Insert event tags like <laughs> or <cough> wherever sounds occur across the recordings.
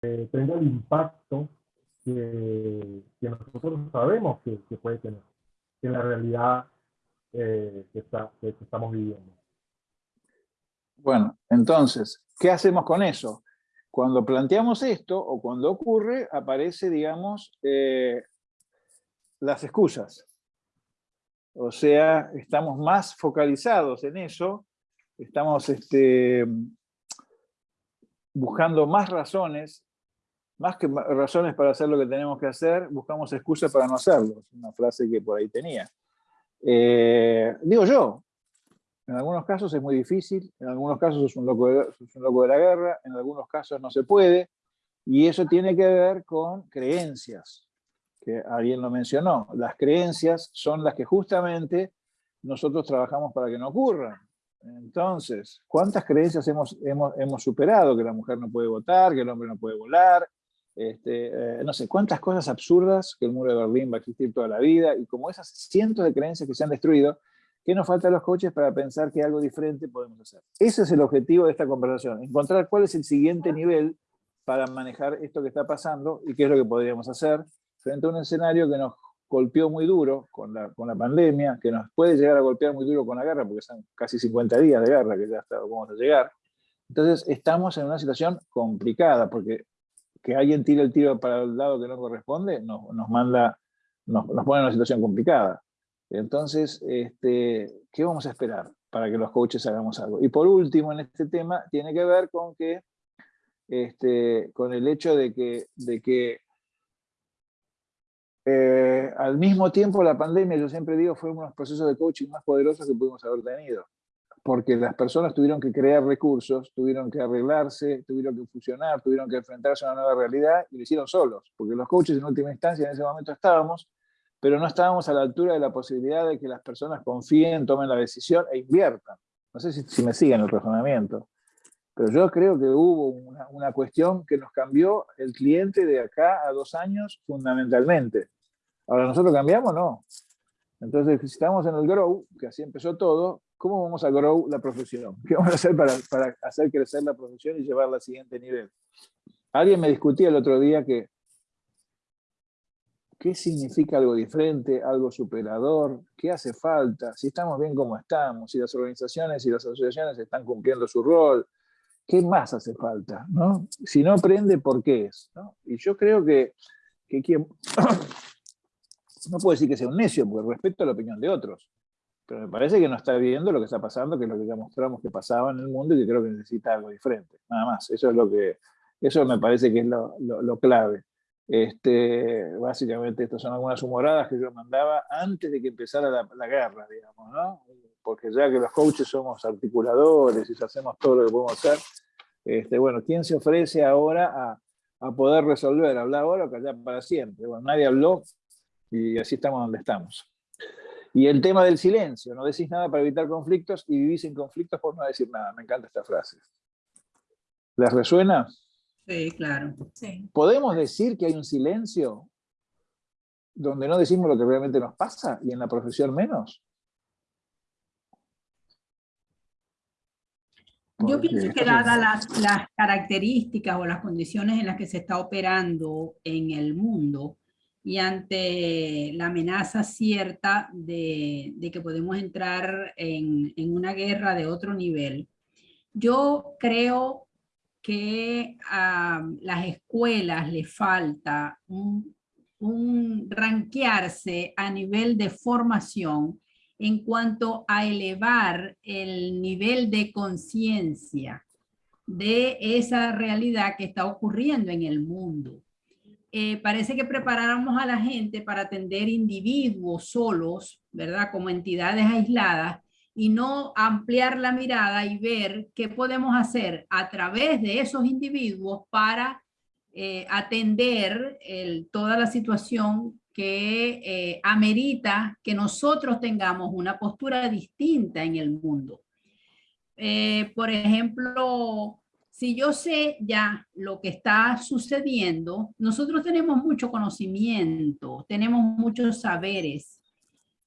tenga el impacto que, nosotros sabemos que, puede tener en la realidad que, está, que estamos viviendo. Bueno, entonces, ¿qué hacemos con eso? Cuando planteamos esto, o cuando ocurre, aparece, digamos, eh, las excusas. O sea, estamos más focalizados en eso, estamos este, buscando más razones, más que razones para hacer lo que tenemos que hacer, buscamos excusas para no hacerlo. Es una frase que por ahí tenía. Eh, digo yo, en algunos casos es muy difícil, en algunos casos es un, loco de, un loco de la guerra, en algunos casos no se puede, y eso tiene que ver con creencias, que alguien lo mencionó. Las creencias son las que justamente nosotros trabajamos para que no ocurran. Entonces, ¿cuántas creencias hemos, hemos, hemos superado? Que la mujer no puede votar, que el hombre no puede volar, este, eh, no sé, cuántas cosas absurdas, que el muro de Berlín va a existir toda la vida, y como esas cientos de creencias que se han destruido, ¿Qué nos falta a los coaches para pensar que algo diferente podemos hacer? Ese es el objetivo de esta conversación, encontrar cuál es el siguiente nivel para manejar esto que está pasando y qué es lo que podríamos hacer frente a un escenario que nos golpeó muy duro con la, con la pandemia, que nos puede llegar a golpear muy duro con la guerra, porque son casi 50 días de guerra que ya está, vamos a llegar. Entonces estamos en una situación complicada, porque que alguien tire el tiro para el lado que no corresponde nos, nos manda, nos, nos pone en una situación complicada. Entonces, este, ¿qué vamos a esperar para que los coaches hagamos algo? Y por último, en este tema, tiene que ver con que, este, con el hecho de que, de que eh, al mismo tiempo la pandemia, yo siempre digo, fue uno de los procesos de coaching más poderosos que pudimos haber tenido. Porque las personas tuvieron que crear recursos, tuvieron que arreglarse, tuvieron que fusionar, tuvieron que enfrentarse a una nueva realidad y lo hicieron solos. Porque los coaches en última instancia en ese momento estábamos pero no estábamos a la altura de la posibilidad de que las personas confíen, tomen la decisión e inviertan. No sé si, me siguen el razonamiento, pero yo creo que hubo una, cuestión que nos cambió el cliente de acá a dos años fundamentalmente. Ahora, ¿nosotros cambiamos? No. Entonces, si estamos en el grow, que así empezó todo, ¿cómo vamos a grow la profesión? <laughs> ¿Qué vamos a hacer para, para hacer crecer la profesión y llevarla al siguiente nivel? Alguien me discutía el otro día que qué significa algo diferente, algo superador, qué hace falta, si estamos bien como estamos, si las organizaciones y las asociaciones están cumpliendo su rol, qué más hace falta, ¿no? Si no aprende, ¿por qué es? Y yo creo que, que quien... <coughs> no puedo decir que sea un necio, porque respeto la opinión de otros, pero me parece que no está viendo lo que está pasando, que es lo que ya mostramos que pasaba en el mundo y que creo que necesita algo diferente, nada más, eso es lo que, eso me parece que es lo, lo clave. Este, básicamente estas son algunas humoradas que yo mandaba antes de que empezara la, guerra, digamos, ¿no? Porque ya que los coaches somos articuladores y hacemos todo lo que podemos hacer, este, bueno, ¿quién se ofrece ahora a, a poder resolver? ¿Hablar ahora o callar para siempre? Bueno, nadie habló y así estamos donde estamos. Y el tema del silencio, no decís nada para evitar conflictos y vivís en conflictos por no decir nada. Me encanta esta frase. ¿Les resuena? Sí, claro. ¿Podemos decir que hay un silencio donde no decimos lo que realmente nos pasa y en la profesión menos? Yo pienso que dadas las, características o las condiciones en las que se está operando en el mundo y ante la amenaza cierta de, que podemos entrar en, en, una guerra de otro nivel, yo creo que a las escuelas le falta un, un ranquearse a nivel de formación en cuanto a elevar el nivel de conciencia de esa realidad que está ocurriendo en el mundo. Eh, parece que preparáramos a la gente para atender individuos solos, ¿verdad? Como entidades aisladas, y no ampliar la mirada y ver qué podemos hacer a través de esos individuos para eh, atender toda la situación que eh, amerita que nosotros tengamos una postura distinta en el mundo. Por ejemplo, si yo sé ya lo que está sucediendo, nosotros tenemos mucho conocimiento, tenemos muchos saberes,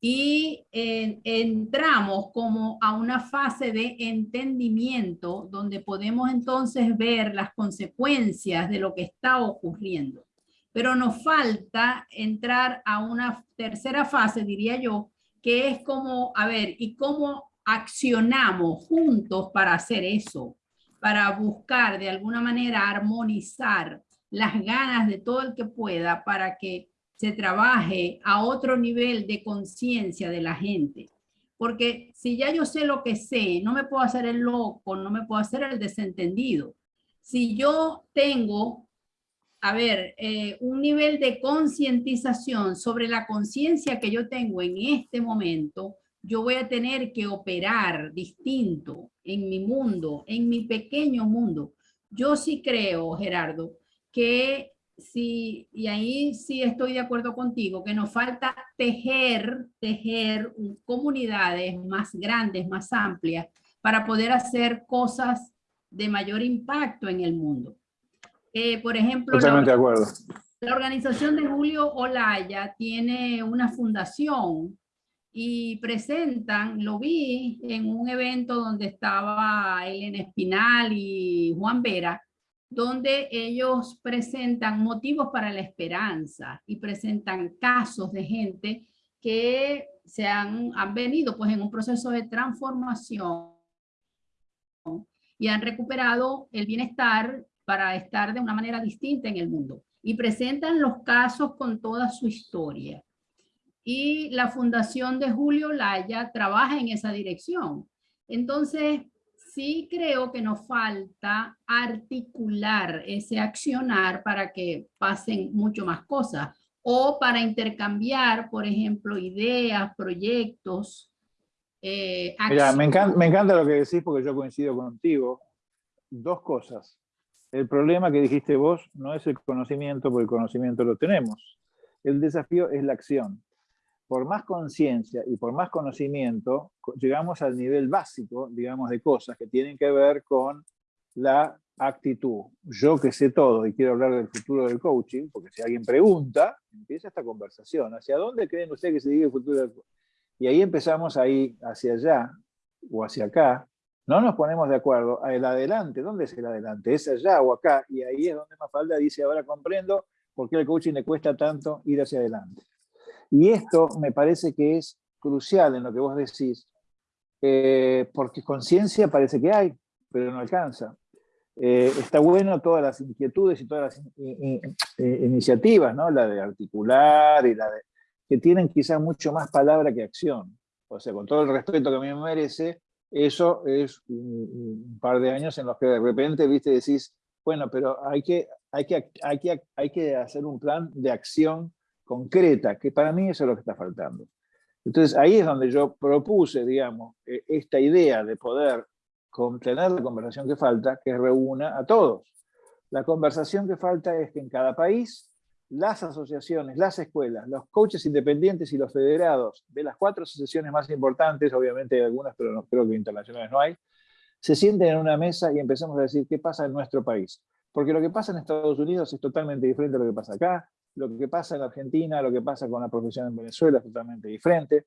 y entramos como a una fase de entendimiento donde podemos entonces ver las consecuencias de lo que está ocurriendo. Pero nos falta entrar a una tercera fase, diría yo, que es como, a ver, ¿y cómo accionamos juntos para hacer eso? Para buscar de alguna manera armonizar las ganas de todo el que pueda para que se trabaje a otro nivel de conciencia de la gente. Porque si ya yo sé lo que sé, no me puedo hacer el loco, no me puedo hacer el desentendido. Si yo tengo, a ver, eh, un nivel de concientización sobre la conciencia que yo tengo en este momento, yo voy a tener que operar distinto en mi mundo, en mi pequeño mundo. Yo sí creo, Gerardo, que sí, y ahí sí estoy de acuerdo contigo, que nos falta tejer, tejer comunidades más grandes, más amplias, para poder hacer cosas de mayor impacto en el mundo. Eh, por ejemplo, Totalmente de acuerdo. La organización de Julio Olaya tiene una fundación y presentan, lo vi en un evento donde estaba Elena Espinal y Juan Vera, donde ellos presentan motivos para la esperanza y presentan casos de gente que se han, han venido pues en un proceso de transformación y han recuperado el bienestar para estar de una manera distinta en el mundo. Y presentan los casos con toda su historia. Y la Fundación de Julio Laya trabaja en esa dirección. Entonces, sí creo que nos falta articular ese accionar para que pasen mucho más cosas o para intercambiar, por ejemplo, ideas, proyectos. Eh, Mira, me encanta, me encanta lo que decís porque yo coincido contigo. Dos cosas. El problema que dijiste vos no es el conocimiento, porque el conocimiento lo tenemos. El desafío es la acción por más conciencia y por más conocimiento, llegamos al nivel básico, digamos, de cosas que tienen que ver con la actitud. Yo que sé todo y quiero hablar del futuro del coaching, porque si alguien pregunta, empieza esta conversación. ¿Hacia dónde creen ustedes que se dirige el futuro del coaching? Y ahí empezamos ahí hacia allá o hacia acá. No nos ponemos de acuerdo. El adelante, ¿dónde es el adelante? ¿Es allá o acá? Y ahí es donde Mafalda dice, ahora comprendo por qué al coaching le cuesta tanto ir hacia adelante. Y esto me parece que es crucial en lo que vos decís, eh, porque conciencia parece que hay, pero no alcanza. Eh, está bueno todas las inquietudes y todas las iniciativas, ¿no? la de articular y la de, que tienen quizás mucho más palabra que acción. O sea, con todo el respeto que a mí me merece, eso es un, par de años en los que de repente, viste, decís, bueno, pero hay que, hay que, hay que, hay que hacer un plan de acción concreta, que para mí eso es lo que está faltando. Entonces ahí es donde yo propuse, digamos, e, esta idea de poder tener la conversación que falta, que reúna a todos. La conversación que falta es que en cada país las asociaciones, las escuelas, los coaches independientes y los federados de las cuatro asociaciones más importantes, obviamente hay algunas, pero no, creo que internacionales no hay, se sienten en una mesa y empecemos a decir qué pasa en nuestro país. Porque lo que pasa en Estados Unidos es totalmente diferente a lo que pasa acá, lo que pasa en Argentina, lo que pasa con la profesión en Venezuela es totalmente diferente.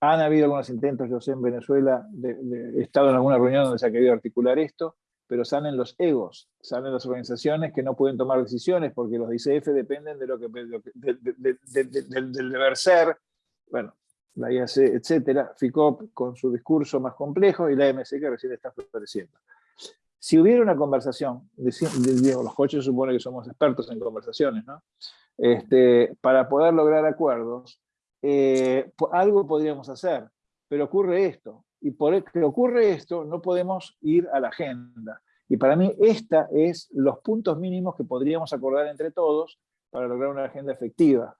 Han habido algunos intentos, yo sé, en Venezuela, he estado en alguna reunión donde se ha querido articular esto, pero salen los egos, salen las organizaciones que no pueden tomar decisiones porque los ICF dependen de lo que, del deber ser, bueno, la IAC, etcétera, FICOP con su discurso más complejo y la MC que recién está floreciendo. Si hubiera una conversación, los coches supone que somos expertos en conversaciones, ¿no? Este, para poder lograr acuerdos, eh, algo podríamos hacer, pero ocurre esto, y por que ocurre esto no podemos ir a la agenda. Y para mí esta es los puntos mínimos que podríamos acordar entre todos para lograr una agenda efectiva.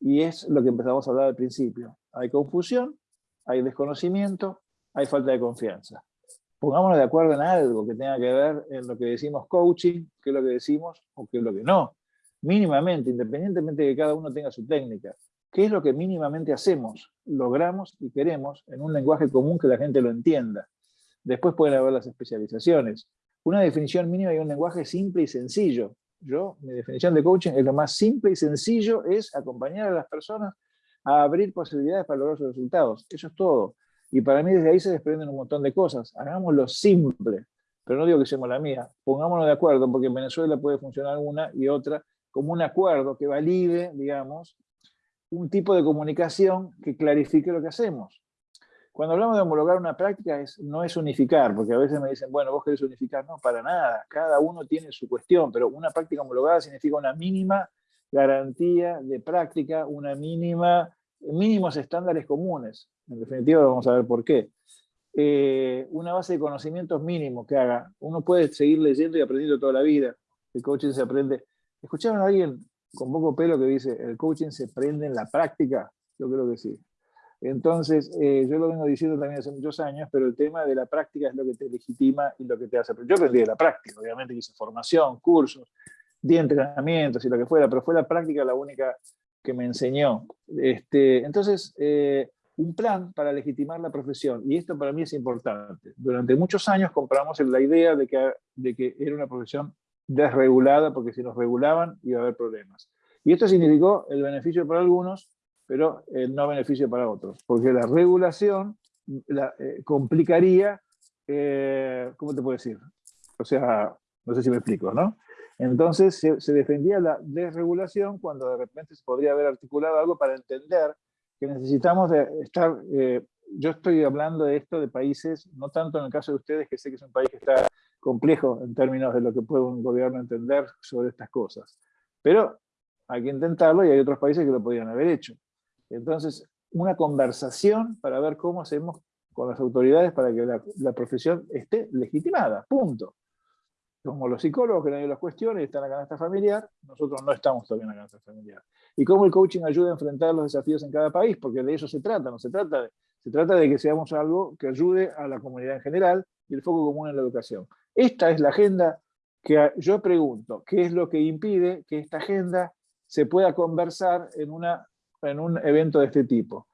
Y es lo que empezamos a hablar al principio. Hay confusión, hay desconocimiento, hay falta de confianza pongámonos de acuerdo en algo que tenga que ver en lo que decimos coaching, qué es lo que decimos o qué es lo que no. Mínimamente, independientemente de que cada uno tenga su técnica, qué es lo que mínimamente hacemos, logramos y queremos en un lenguaje común que la gente lo entienda. Después pueden haber las especializaciones. Una definición mínima y un lenguaje simple y sencillo. Yo, mi definición de coaching es lo más simple y sencillo, es acompañar a las personas a abrir posibilidades para lograr sus resultados. Eso es todo. Y para mí desde ahí se desprenden un montón de cosas. Hagámoslo simple, pero no digo que seamos la mía. Pongámonos de acuerdo, porque en Venezuela puede funcionar una y otra como un acuerdo que valide, digamos, un tipo de comunicación que clarifique lo que hacemos. Cuando hablamos de homologar una práctica, es, no es unificar, porque a veces me dicen, bueno, vos querés unificar. No, para nada. Cada uno tiene su cuestión, pero una práctica homologada significa una mínima garantía de práctica, una mínima, mínimos estándares comunes. En definitiva, vamos a ver por qué. Eh, una base de conocimientos mínimos que haga. Uno puede seguir leyendo y aprendiendo toda la vida. El coaching se aprende. ¿Escucharon a alguien con poco pelo que dice, el coaching se aprende en la práctica? Yo creo que sí. Entonces, eh, yo lo vengo diciendo también hace muchos años, pero el tema de la práctica es lo que te legitima y lo que te hace. Yo aprendí de la práctica, obviamente hice formación, cursos, di entrenamientos y lo que fuera, pero fue la práctica la única que me enseñó. Este, entonces, eh, un plan para legitimar la profesión, y esto para mí es importante. Durante muchos años compramos la idea de que, de que era una profesión desregulada, porque si nos regulaban iba a haber problemas. Y esto significó el beneficio para algunos, pero el no beneficio para otros, porque la regulación la, eh, complicaría, eh, ¿cómo te puedo decir? O sea, no sé si me explico, ¿no? Entonces se, defendía la desregulación cuando de repente se podría haber articulado algo para entender que necesitamos estar, eh, yo estoy hablando de esto de países, no tanto en el caso de ustedes, que sé que es un país que está complejo en términos de lo que puede un gobierno entender sobre estas cosas, pero hay que intentarlo y hay otros países que lo podrían haber hecho. Entonces, una conversación para ver cómo hacemos con las autoridades para que la, la profesión esté legitimada, punto como los psicólogos que nadie los cuestiona y están en la canasta familiar, nosotros no estamos todavía en la canasta familiar. Y cómo el coaching ayuda a enfrentar los desafíos en cada país, porque de eso se trata, no se trata de, se trata de que seamos algo que ayude a la comunidad en general y el foco común en la educación. Esta es la agenda que yo pregunto, ¿qué es lo que impide que esta agenda se pueda conversar en, una, en un evento de este tipo?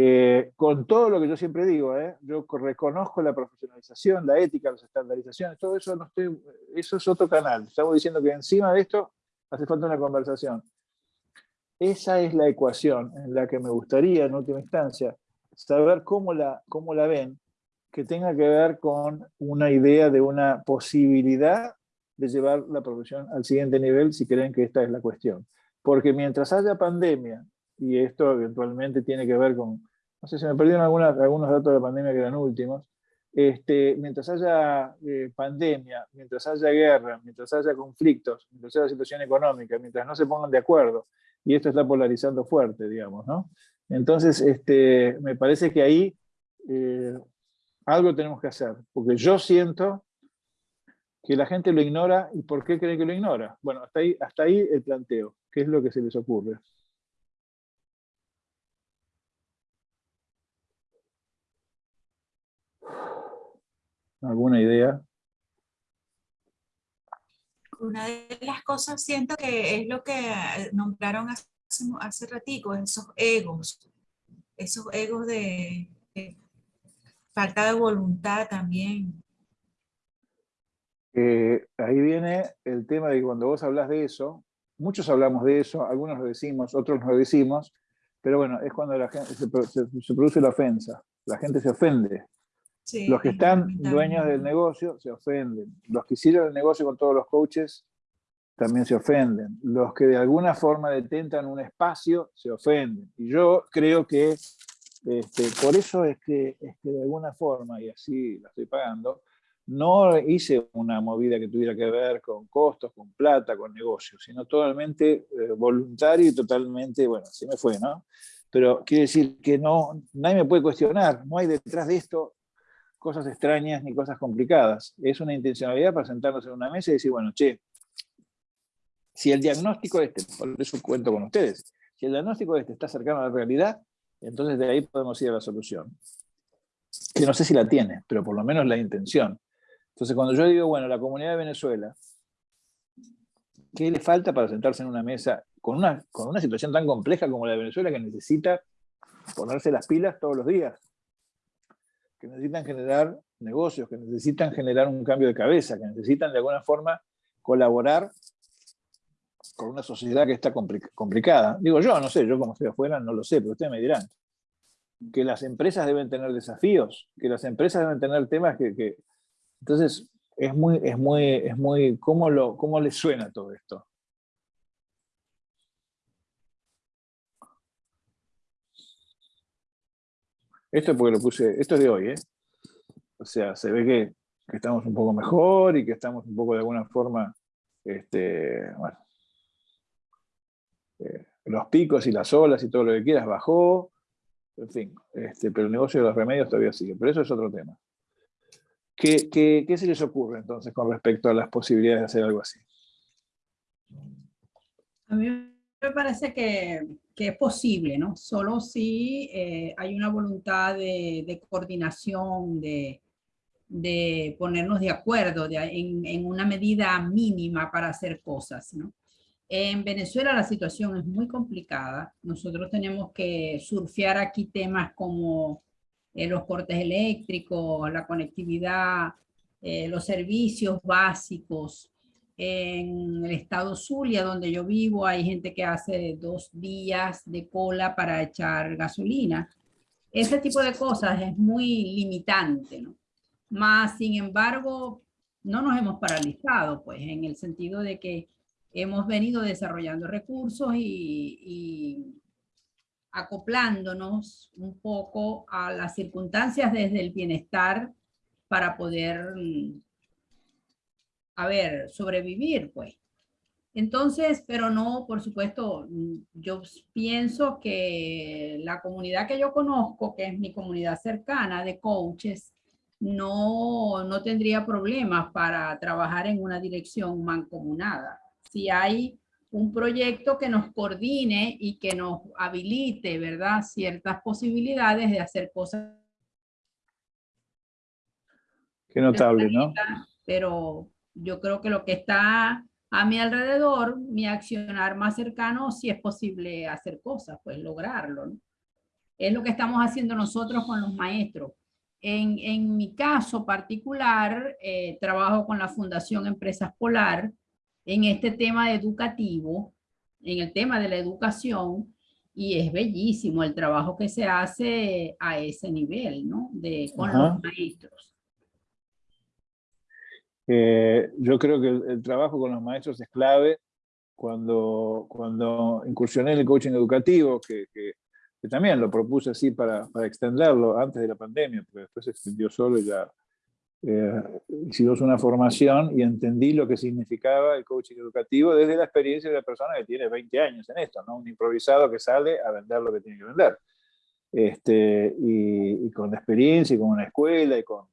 Eh, con todo lo que yo siempre digo, ¿eh? yo reconozco la profesionalización, la ética, las estandarizaciones, todo eso, no estoy, eso es otro canal. Estamos diciendo que encima de esto hace falta una conversación. Esa es la ecuación en la que me gustaría, en última instancia, saber cómo la, cómo la ven, que tenga que ver con una idea de una posibilidad de llevar la profesión al siguiente nivel, si creen que esta es la cuestión. Porque mientras haya pandemia, y esto eventualmente tiene que ver con, no sé, si me perdieron algunos datos de la pandemia que eran últimos, este, mientras haya eh, pandemia, mientras haya guerra, mientras haya conflictos, mientras haya situación económica, mientras no se pongan de acuerdo, y esto está polarizando fuerte, digamos, ¿no? Entonces, este, me parece que ahí eh, algo tenemos que hacer, porque yo siento que la gente lo ignora, ¿y por qué cree que lo ignora? Bueno, hasta ahí, hasta ahí el planteo, ¿qué es lo que se les ocurre? ¿Alguna idea? Una de las cosas siento que es lo que nombraron hace, hace ratico, esos egos, esos egos de, falta de voluntad también. Eh, ahí viene el tema de que cuando vos hablas de eso, muchos hablamos de eso, algunos lo decimos, otros no lo decimos, pero bueno, es cuando la gente, se, se produce la ofensa, la gente se ofende los que están dueños del negocio se ofenden. Los que hicieron el negocio con todos los coaches también se ofenden. Los que de alguna forma detentan un espacio se ofenden. Y yo creo que este, por eso es que, es que de alguna forma, y así la estoy pagando, no hice una movida que tuviera que ver con costos, con plata, con negocios, sino totalmente eh, voluntario y totalmente, bueno, así me fue, ¿no? Pero quiere decir que no, nadie me puede cuestionar, no hay detrás de esto cosas extrañas ni cosas complicadas. Es una intencionalidad para sentarnos en una mesa y decir, bueno, che, si el diagnóstico este, por eso cuento con ustedes, si el diagnóstico este está cercano a la realidad, entonces de ahí podemos ir a la solución. Que no sé si la tiene, pero por lo menos la intención. Entonces cuando yo digo, bueno, la comunidad de Venezuela, ¿qué le falta para sentarse en una mesa con una, con una situación tan compleja como la de Venezuela que necesita ponerse las pilas todos los días? Que necesitan generar negocios, que necesitan generar un cambio de cabeza, que necesitan de alguna forma colaborar con una sociedad que está complicada. Digo yo, no sé, yo como estoy afuera no lo sé, pero ustedes me dirán. Que las empresas deben tener desafíos, que las empresas deben tener temas que... Entonces, es muy, es muy, es muy, ¿cómo, lo, ¿cómo les suena todo esto? Esto es porque lo puse, esto es de hoy, ¿eh? O sea, se ve que, estamos un poco mejor y que estamos un poco de alguna forma, este, bueno, eh, los picos y las olas y todo lo que quieras bajó, en fin, este, pero el negocio de los remedios todavía sigue, pero eso es otro tema. ¿Qué, qué, se les ocurre entonces con respecto a las posibilidades de hacer algo así? Me parece que, que es posible, ¿no? Solo si eh, hay una voluntad de, de coordinación, de, de, ponernos de acuerdo en, en, una medida mínima para hacer cosas, ¿no? En Venezuela la situación es muy complicada. Nosotros tenemos que surfear aquí temas como eh, los cortes eléctricos, la conectividad, eh, los servicios básicos. En el estado Zulia, donde yo vivo, hay gente que hace dos días de cola para echar gasolina. Ese tipo de cosas es muy limitante, ¿no? Más, sin embargo, no nos hemos paralizado, pues, en el sentido de que hemos venido desarrollando recursos y acoplándonos un poco a las circunstancias desde el bienestar para poder, mm, a ver, sobrevivir, pues. Entonces, pero no, por supuesto, mm, yo pienso que la comunidad que yo conozco, que es mi comunidad cercana de coaches, no, no tendría problemas para trabajar en una dirección mancomunada. Si hay un proyecto que nos coordine y que nos habilite, ¿verdad? Ciertas posibilidades de hacer cosas. Qué notable, ¿no? Pero yo creo que lo que está a mi alrededor, mi accionar más cercano, si es posible hacer cosas, pues lograrlo, ¿no? Es lo que estamos haciendo nosotros con los maestros. En, en mi caso particular, eh, trabajo con la Fundación Empresas Polar, en este tema educativo, en el tema de la educación, y es bellísimo el trabajo que se hace a ese nivel, ¿no? De, con los maestros. Eh, yo creo que el, trabajo con los maestros es clave. Cuando, cuando incursioné en el coaching educativo, que, que, también lo propuse así para, para, extenderlo antes de la pandemia, porque después se extendió solo y ya eh, hicimos una formación y entendí lo que significaba el coaching educativo desde la experiencia de la persona que tiene 20 años en esto, ¿no? un improvisado que sale a vender lo que tiene que vender. Este, y, con la experiencia y con una escuela y con,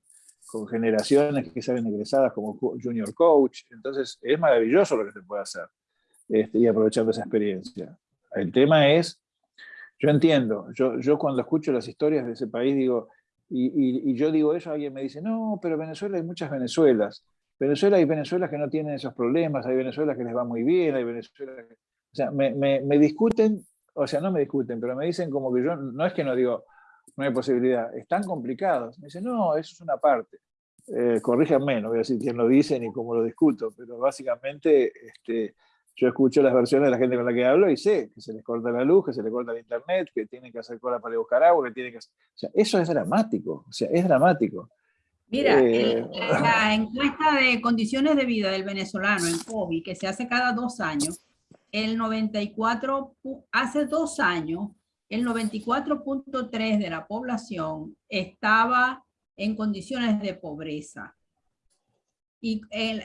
con, generaciones que salen egresadas como junior coach, entonces es maravilloso lo que se puede hacer este, y aprovechando esa experiencia. El tema es, yo entiendo, yo, yo cuando escucho las historias de ese país digo, y, yo digo eso, alguien me dice, no, pero Venezuela hay muchas Venezuelas. Venezuela hay Venezuelas que no tienen esos problemas, hay Venezuelas que les va muy bien, hay Venezuela O sea, me, me, discuten, o sea, no me discuten, pero me dicen como que yo, no es que no digo, no hay posibilidad, están complicados. Me dicen, no, eso es una parte. Eh, corríjanme, no voy a decir quién lo dice ni cómo lo discuto, pero básicamente este, yo escucho las versiones de la gente con la que hablo y sé que se les corta la luz, que se les corta el internet, que tienen que hacer cola para buscar agua, que tienen que... O sea, eso es dramático, o sea, es dramático. Mira, eh, la <laughs> encuesta de condiciones de vida del venezolano en COVID, que se hace cada dos años, el 94, hace dos años, el 94.3 de la población estaba en condiciones de pobreza. Y el,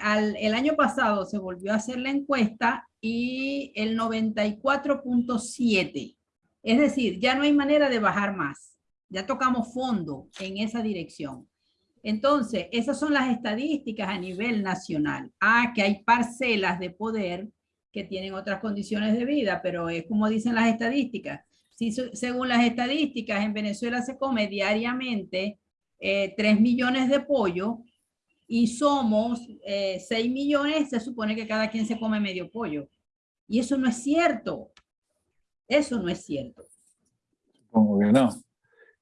año pasado se volvió a hacer la encuesta y el 94.7. Es decir, ya no hay manera de bajar más. Ya tocamos fondo en esa dirección. Entonces, esas son las estadísticas a nivel nacional. Ah, que hay parcelas de poder que tienen otras condiciones de vida, pero es como dicen las estadísticas. Si, según las estadísticas, en Venezuela se come diariamente eh, 3 millones de pollo, y somos eh, 6 millones, se supone que cada quien se come medio pollo. Y eso no es cierto. Eso no es cierto. Supongo que no.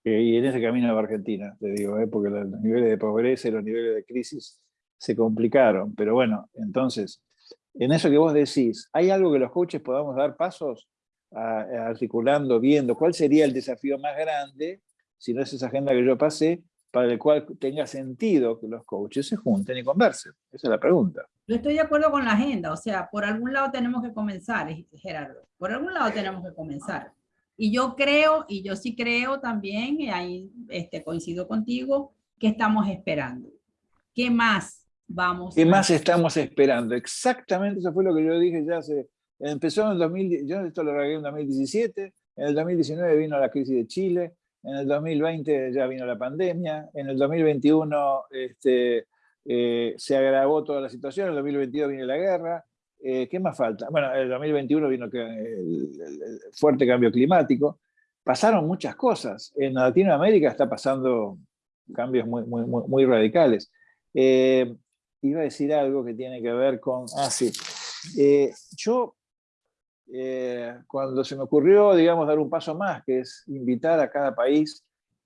Eh, y en ese camino va Argentina, te digo, eh, porque los niveles de pobreza y los niveles de crisis se complicaron. Pero bueno, entonces, en eso que vos decís, ¿hay algo que los coaches podamos dar pasos articulando, viendo cuál sería el desafío más grande, si no es esa agenda que yo pasé, para el cual tenga sentido que los coaches se junten y conversen? Esa es la pregunta. Yo estoy de acuerdo con la agenda, o sea, por algún lado tenemos que comenzar, Gerardo, por algún lado tenemos que comenzar. Y yo creo, y yo sí creo también, y ahí este, coincido contigo, que estamos esperando. ¿Qué más vamos ¿Qué más estamos esperando? Exactamente eso fue lo que yo dije ya hace... Empezó en el 2000, yo esto lo regué en 2017, en el 2019 vino la crisis de Chile, en el 2020 ya vino la pandemia, en el 2021 este, eh, se agravó toda la situación, en el 2022 vino la guerra, eh, ¿qué más falta? Bueno, en el 2021 vino el, fuerte cambio climático, pasaron muchas cosas, en Latinoamérica está pasando cambios muy, muy, muy, radicales. Eh, iba a decir algo que tiene que ver con... Ah, sí. yo eh, cuando se me ocurrió, digamos, dar un paso más, que es invitar a cada país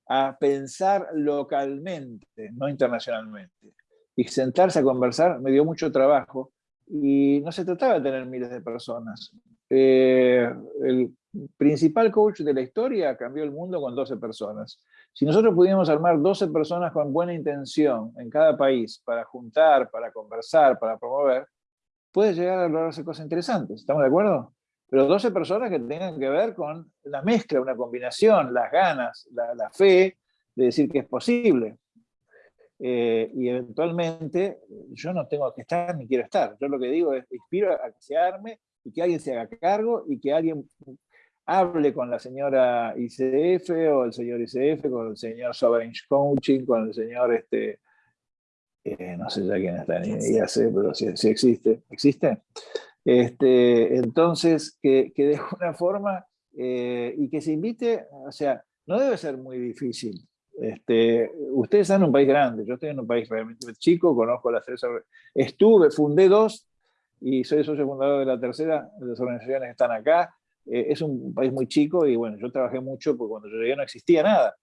a pensar localmente, no internacionalmente, y sentarse a conversar, me dio mucho trabajo, y no se trataba de tener miles de personas. Eh, el principal coach de la historia cambió el mundo con 12 personas. Si nosotros pudiéramos armar 12 personas con buena intención en cada país para juntar, para conversar, para promover, puede llegar a lograrse cosas interesantes. ¿Estamos de acuerdo? Pero 12 personas que tengan que ver con la mezcla, una combinación, las ganas, la, fe de decir que es posible. Eh, y eventualmente yo no tengo que estar ni quiero estar. Yo lo que digo es, inspiro a que se arme y que alguien se haga cargo y que alguien hable con la señora ICF o el señor ICF, con el señor Sovereign Coaching, con el señor, este, eh, no sé ya quién está en IAC, pero si, si existe, ¿existe? Este, entonces, que, de alguna <laughs> forma, eh, y que se invite, o sea, no debe ser muy difícil. Este, ustedes están en un país grande, yo estoy en un país realmente chico, conozco las tres, estuve, fundé dos, y soy socio fundador de la tercera, de las organizaciones que están acá. Eh, es un país muy chico y bueno, yo trabajé mucho porque cuando yo llegué no existía nada.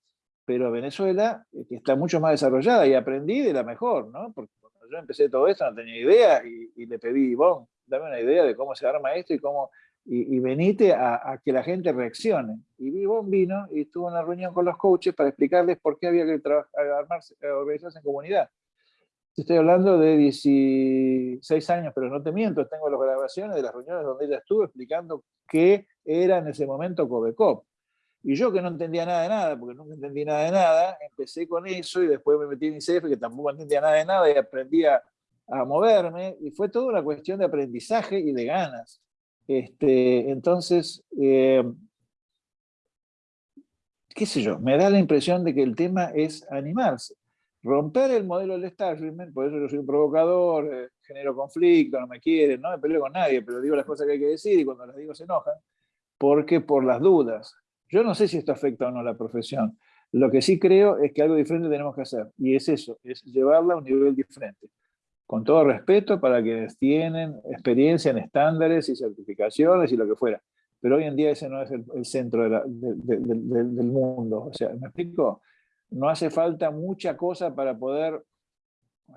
Pero Venezuela, eh, que está mucho más desarrollada y aprendí de la mejor, ¿no? Porque cuando yo empecé todo esto no tenía idea y, y le pedí, Ivonne, dame una idea de cómo se arma esto y cómo y, venite a, que la gente reaccione. Y Vivón vino y estuvo en una reunión con los coaches para explicarles por qué había que armarse, organizarse en comunidad. Estoy hablando de 16 años, pero no te miento, tengo las grabaciones de las reuniones donde ella estuvo explicando qué era en ese momento Covecop. Y yo que no entendía nada de nada, porque nunca entendí nada de nada, empecé con eso y después me metí en ICF, que tampoco entendía nada de nada, y aprendí a, a moverme, y fue toda una cuestión de aprendizaje y de ganas. Este, entonces, eh, qué sé yo, me da la impresión de que el tema es animarse. Romper el modelo del establishment, por eso yo soy un provocador, eh, genero conflicto, no me quieren, no me peleo con nadie, pero digo las cosas que hay que decir y cuando las digo se enojan, porque por las dudas. Yo no sé si esto afecta o no a la profesión. Lo que sí creo es que algo diferente tenemos que hacer, y es eso, es llevarla a un nivel diferente con todo respeto para quienes tienen experiencia en estándares y certificaciones y lo que fuera. Pero hoy en día ese no es el, centro del mundo. O sea, ¿me explico? No hace falta mucha cosa para poder...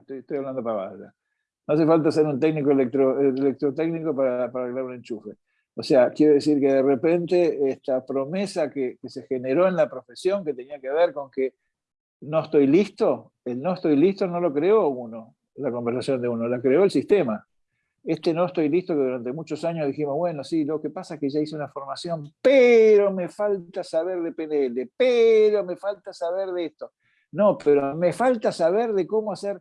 Estoy, hablando para. No hace falta ser un técnico electro, electrotécnico para, para arreglar un enchufe. O sea, quiero decir que de repente esta promesa que, que, se generó en la profesión, que tenía que ver con que no estoy listo, el no estoy listo no lo creó uno, la conversación de uno, la creó el sistema. Este no estoy listo, que durante muchos años dijimos, bueno, sí, lo que pasa es que ya hice una formación, pero me falta saber de PNL, pero me falta saber de esto. No, pero me falta saber de cómo hacer.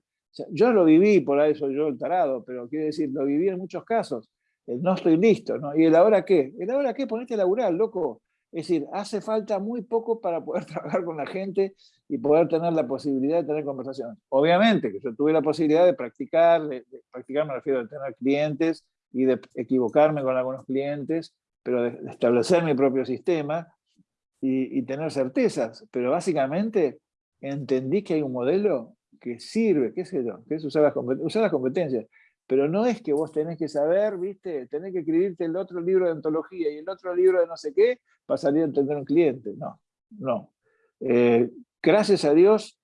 yo lo viví, por ahí soy yo el tarado, pero quiero decir, lo viví en muchos casos. El no estoy listo, ¿no? ¿Y el ahora qué? ¿El ahora qué? Ponete a laburar, loco. Es decir, hace falta muy poco para poder <laughs> trabajar con la gente y poder tener la posibilidad de tener conversaciones. Obviamente que yo tuve la posibilidad de practicar, de, practicar me refiero a tener clientes y de equivocarme con algunos clientes, pero de, establecer mi propio sistema y, tener certezas. Pero básicamente entendí que hay un modelo que sirve, qué sé yo, que es usar las, usar las competencias. Pero no es que vos tenés que saber, ¿viste? Tenés que escribirte el otro libro de ontología y el otro libro de no sé qué para salir a entender un cliente. No, no. Eh, gracias a Dios,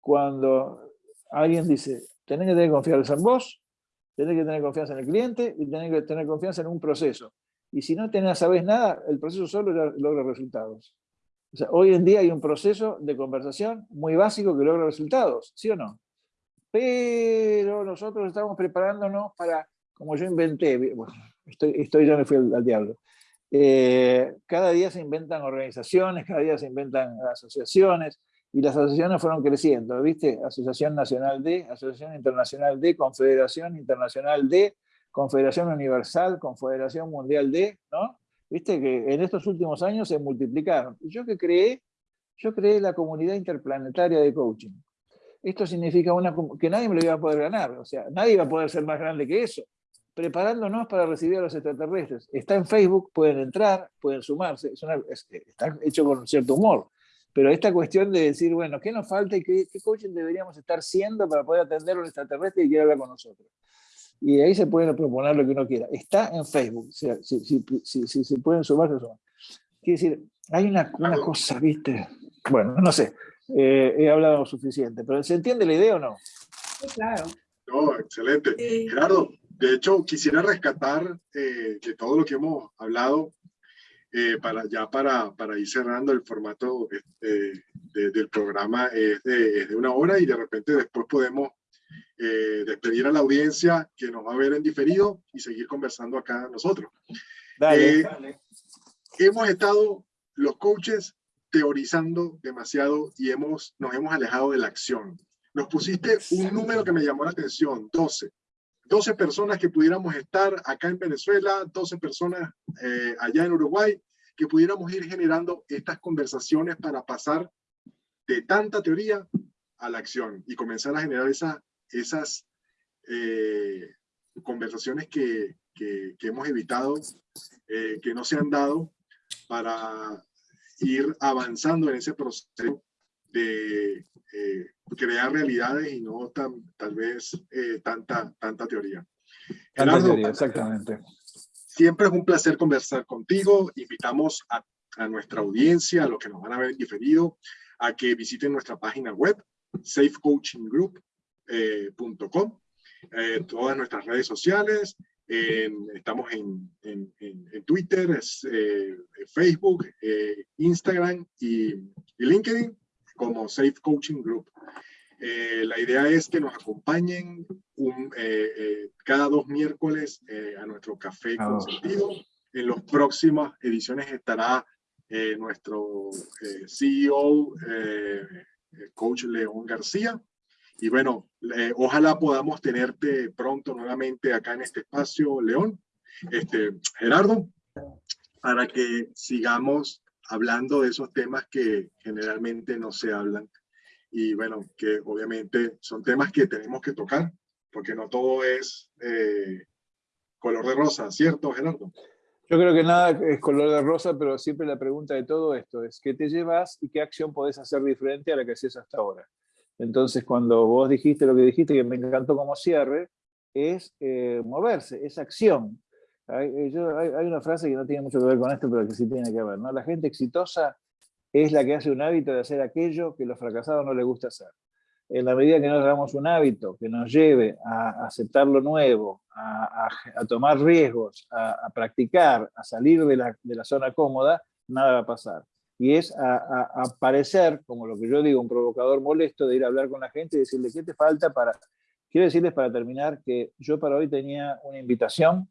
cuando alguien dice, tenés que tener confianza en vos, tenés que tener confianza en el cliente y tenés que tener confianza en un proceso. Y si no tenés, sabes nada, el proceso solo logra resultados. O sea, hoy en día hay un proceso de conversación muy básico que logra resultados, ¿sí o no? Pero nosotros estamos preparándonos para, como yo inventé, bueno, estoy, estoy ya me fui al, diablo, eh, cada día se inventan organizaciones, cada día se inventan asociaciones, y las asociaciones fueron creciendo, ¿viste? Asociación Nacional de, Asociación Internacional de, Confederación Internacional de, Confederación Universal, Confederación Mundial de, ¿no? Viste que en estos últimos años se multiplicaron. Yo que creé, yo creé la comunidad interplanetaria de coaching. Esto significa una, que nadie me lo iba a poder ganar, o sea, nadie iba a poder ser más grande que eso. Preparándonos para recibir a los extraterrestres. Está en Facebook, pueden entrar, pueden sumarse, está hecho con cierto humor. Pero esta cuestión de decir, bueno, ¿qué nos falta y qué, coaching deberíamos estar siendo para poder atender a un extraterrestre y quiera hablar con nosotros? y ahí se pueden proponer lo que uno quiera. Está en Facebook, si, se pueden sumar, se suman. Quiere decir, hay una, una cosa, ¿viste? Bueno, no sé, eh, he hablado suficiente, pero ¿se entiende la idea o no? Sí, claro. No, excelente. Gerardo, de hecho, quisiera rescatar eh, de todo lo que hemos hablado, eh, para, ya para, para ir cerrando el formato del programa es de, es de una hora y de repente después podemos eh, despedir a la audiencia que nos va a ver en diferido y seguir conversando acá nosotros. Eh, hemos estado los coaches teorizando demasiado y hemos, nos hemos alejado de la acción. Nos pusiste un número que me llamó la atención, 12. 12 personas que pudiéramos estar acá en Venezuela, 12 personas eh, allá en Uruguay, que pudiéramos ir generando estas conversaciones para pasar de tanta teoría a la acción y comenzar a generar esa esas eh, conversaciones que, que, hemos evitado, eh, que no se han dado para ir avanzando en ese proceso de eh, crear realidades y no tan, tal vez tanta, tanta teoría. Tanta teoría, exactamente. Siempre es un placer conversar contigo. Invitamos a, a nuestra audiencia, a los que nos van a ver diferido, a que visiten nuestra página web, Safe Coaching Group, eh, eh, todas nuestras redes sociales, estamos en, en, en, Twitter, es, eh, Facebook, eh, Instagram y, LinkedIn como Safe Coaching Group. la idea es que nos acompañen un, cada dos miércoles a nuestro café con sentido. En las próximas ediciones estará nuestro CEO, Coach León García, y bueno, ojalá podamos tenerte pronto nuevamente acá en este espacio, León, este, Gerardo, para que sigamos hablando de esos temas que generalmente no se hablan. Y bueno, que obviamente son temas que tenemos que tocar, porque no todo es eh, color de rosa, ¿cierto, Gerardo? Yo creo que nada es color de rosa, pero siempre la pregunta de todo esto es, ¿qué te llevas y qué acción podés hacer diferente a la que hacías hasta ahora? Entonces, cuando vos dijiste lo que dijiste, que me encantó como cierre, es eh, moverse, es acción. Hay, eh, hay, una frase que no tiene mucho que ver con esto, pero que sí tiene que ver. ¿no? La gente exitosa es la que hace un hábito de hacer aquello que los fracasados no les gusta hacer. En la medida que nos hagamos un hábito que nos lleve a aceptar lo nuevo, a, tomar riesgos, a, practicar, a salir de la zona cómoda, nada va a pasar y es a, parecer, como lo que yo digo, un provocador molesto de ir a hablar con la gente y decirle, ¿qué te falta para...? Quiero decirles para terminar que yo para hoy tenía una invitación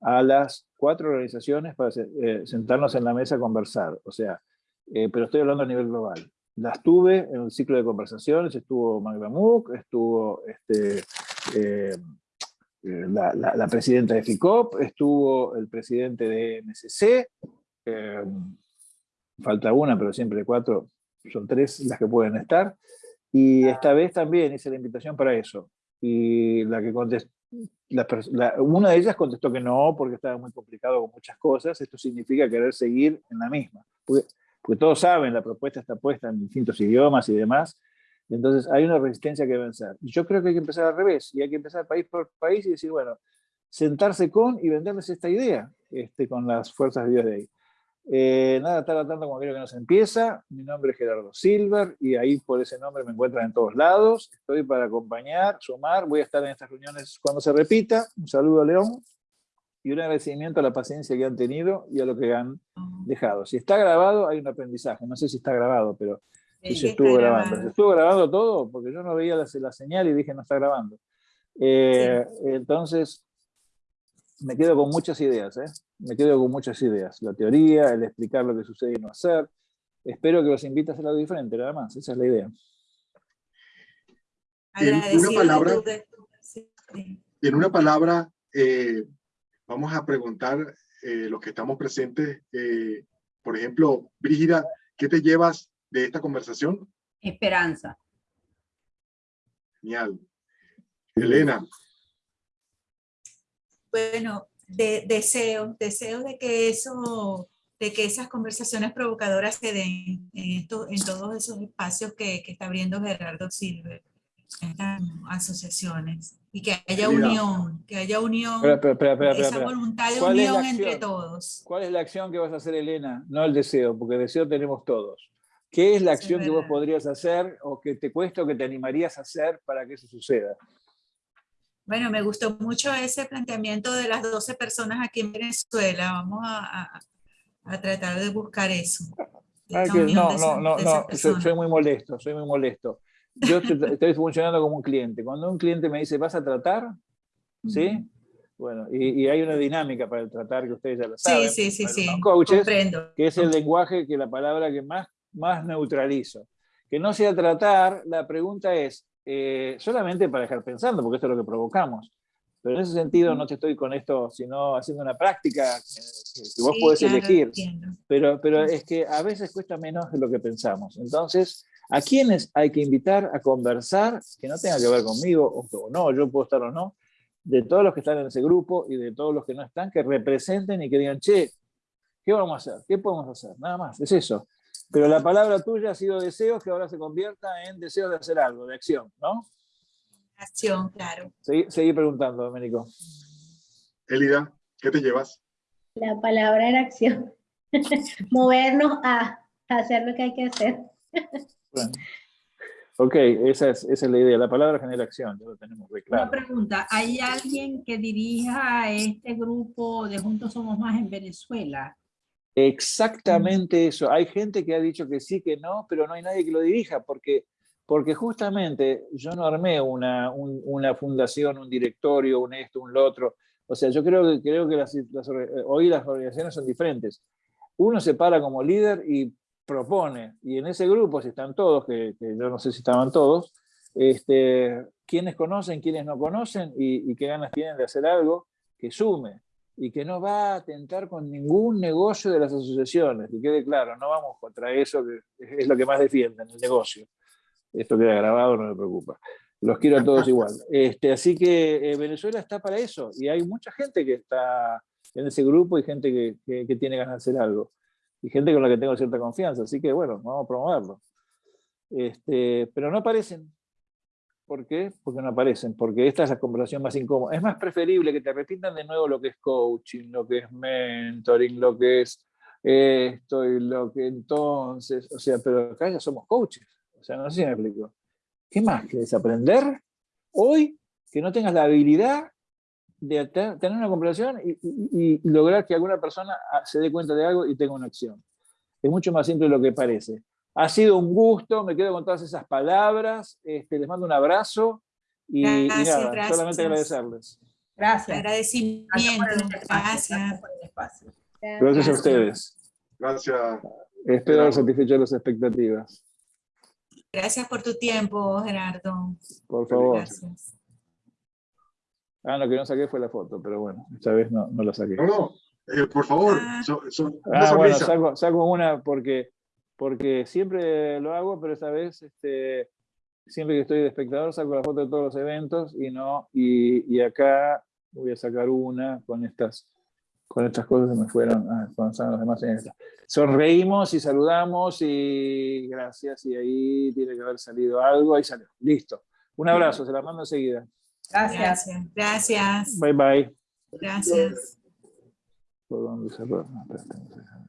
a las cuatro organizaciones para eh, sentarnos en la mesa a conversar, o sea, eh, pero estoy hablando a nivel global. Las tuve en un ciclo de conversaciones, estuvo Magda Mook, estuvo este, eh, la, la, presidenta de FICOP, estuvo el presidente de MSC, falta una, pero siempre cuatro, son tres las que pueden estar. Y esta vez también hice la invitación para eso. Y la que contestó, una de ellas contestó que no, porque estaba muy complicado con muchas cosas. Esto significa querer seguir en la misma. Porque, porque todos saben, la propuesta está puesta en distintos idiomas y demás. Entonces hay una resistencia que vencer. Y yo creo que hay que empezar al revés. Y hay que empezar país por país y decir, bueno, sentarse con y venderles esta idea este, con las fuerzas de Dios de ahí. Eh, nada está tanto como creo que nos empieza. Mi nombre es Gerardo Silver y ahí por ese nombre me encuentran en todos lados. Estoy para acompañar, sumar. Voy a estar en estas reuniones cuando se repita. Un saludo a León y un agradecimiento a la paciencia que han tenido y a lo que han dejado. Si está grabado, hay un aprendizaje. No sé si está grabado, pero Sí, se estuvo grabando. ¿Se estuvo grabando todo? Porque yo no veía la, la señal y dije no está grabando. Eh, Entonces, me quedo con muchas ideas, ¿eh? Me quedo con muchas ideas. La teoría, el explicar lo que sucede y no hacer. Espero que los invite a hacer algo diferente, nada más. Esa es la idea. En una palabra-. En una palabra, eh, vamos a preguntar eh, los que estamos presentes, eh, por ejemplo, Brígida, ¿qué te llevas de esta conversación? Esperanza. Genial. Elena, Bueno, de, deseo, deseo de que eso, de que esas conversaciones provocadoras se den en, esto, en todos esos espacios que, que está abriendo Gerardo Silver, estas asociaciones, y que haya Mira. unión, que haya unión, Espera, espera, espera, espera, esa voluntad de ¿Cuál es la unión entre todos. ¿Cuál es la acción que vas a hacer, Elena? No el deseo, porque deseo tenemos todos. ¿Qué es la es acción que vos podrías hacer o que te cuesta o que te animarías a hacer para que eso suceda? Bueno, me gustó mucho ese planteamiento de las 12 personas aquí en Venezuela. Vamos a, a- a tratar de buscar eso. de Ah, no, de no, no, no, soy, muy molesto, soy muy molesto. Yo estoy, funcionando como un cliente. Cuando un cliente me dice, ¿vas a tratar? ¿Sí? Bueno, y, y hay una dinámica para el tratar que ustedes ya lo saben. Sí, sí, sí, sí. coaches, Comprendo. que es el lenguaje, que la palabra que más, más neutralizo. Que no sea tratar, la pregunta es, eh, solamente para dejar pensando, porque esto es lo que provocamos. Pero en ese sentido no te estoy con esto, sino haciendo una práctica que, que vos Sí, podés claro, elegir. entiendo. Pero, pero es que a veces cuesta menos de lo que pensamos. Entonces, ¿a quiénes hay que invitar a conversar que no tenga que ver conmigo o, o no, yo puedo estar o no, de todos los que están en ese grupo y de todos los que no están, que representen y que digan, che, ¿qué vamos a hacer? ¿Qué podemos hacer? Nada más, es eso. Pero la palabra tuya ha sido deseos que ahora se convierta en deseos de hacer algo, de acción, ¿no? Acción, claro. Seguí, seguí preguntando, Domenico. Elida, ¿qué te llevas? La palabra era acción. <laughs> Movernos a hacer lo que hay que hacer. Bueno. Ok, esa es, esa es la idea. La palabra genera acción, ya lo tenemos muy claro. Una pregunta, ¿hay alguien que dirija a este grupo de Juntos Somos Más en Venezuela? Exactamente eso. Hay gente que ha dicho que sí, que no, pero no hay nadie que lo dirija, porque, porque justamente yo no armé una, un- una fundación, un directorio, un esto, un lo otro. O sea, yo creo que, creo que las, las eh, hoy las organizaciones son diferentes. Uno se para como líder y propone, y en ese grupo, si están todos, que, que yo no sé si estaban todos, este, quienes conocen, quienes no conocen, y, y qué ganas tienen de hacer algo que sume y que no va a atentar con ningún negocio de las asociaciones, que quede claro, no vamos contra eso, que es lo que más defienden, el negocio. Esto queda grabado, no me preocupa. Los quiero a todos igual. <laughs> Este, así que eh, Venezuela está para eso, y hay mucha gente que está en ese grupo y gente que, que- que tiene ganas de hacer algo, y gente con la que tengo cierta confianza, así que bueno, vamos a promoverlo. Este, pero no aparecen. ¿Por qué? Porque no aparecen, porque esta es la conversación más incómoda. Es más preferible que te repitan de nuevo lo que es coaching, lo que es mentoring, lo que es esto y lo que entonces, o sea, pero acá ya somos coaches, o sea, no sé si me explico. ¿Qué más quieres aprender hoy que no tengas la habilidad de te- tener una conversación y, y- y lograr que alguna persona ah, se dé cuenta de algo y tenga una acción? Es mucho más simple de lo que parece. Ha sido un gusto, me quedo con todas esas palabras, este, les mando un abrazo y, y Gracias, nada, gracias. solamente agradecerles. Gracias. Agradecimiento. Gracias por el espacio. Gracias. Gracias por el espacio. Gracias a ustedes. Gracias. Espero haber satisfecho las expectativas. Gracias por tu tiempo, Gerardo. Por favor. Gracias. Ah, lo que no saqué fue la foto, pero bueno, esta vez no, no la saqué. No, no, eh, por favor, Ah. so- so- una Ah, bueno, saco una porque, porque siempre lo hago, pero esta vez, este, siempre que estoy de espectador, saco la foto de todos los eventos y no, y, y acá voy a sacar una con estas, con estas cosas que me fueron, ah, cuando los demás en esta. Sonreímos y saludamos y gracias, y ahí tiene que haber salido algo, ahí salió, listo. Un abrazo, se la mando enseguida. Gracias. Gracias. Bye bye. Gracias. ¿Por dónde cerrar? No, espérate, no sé.